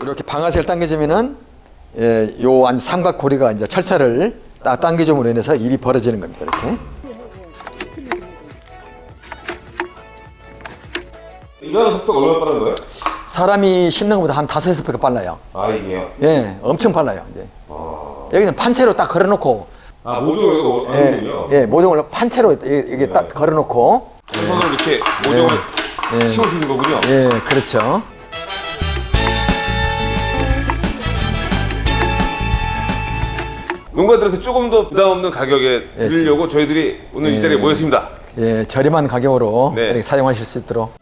이렇게 방아쇠를 당겨주면은 예, 요 안 삼각고리가 이제 철사를 딱 당겨줌으로 인해서 입이 벌어지는 겁니다. 이렇게. 일하는 속도가 얼마나 빠른 거예요? 사람이 씹는 것보다 한 다섯 여섯 배가 빨라요. 아 이게요? 예, 엄청 빨라요. 이제 아, 여기는 판채로 딱 걸어놓고 아 모종을 이거 예. 예, 모종을 판채로 이- 이게 딱 걸어놓고 손으로 이렇게 모종을 예. 씌워주는 거군요. 예, 그렇죠. 농가들에서 조금 더 부담 없는 가격에 예, 드리려고 저희들이 오늘 이 자리에 예. 모였습니다. 예, 저렴한 가격으로 네. 이렇게 사용하실 수 있도록.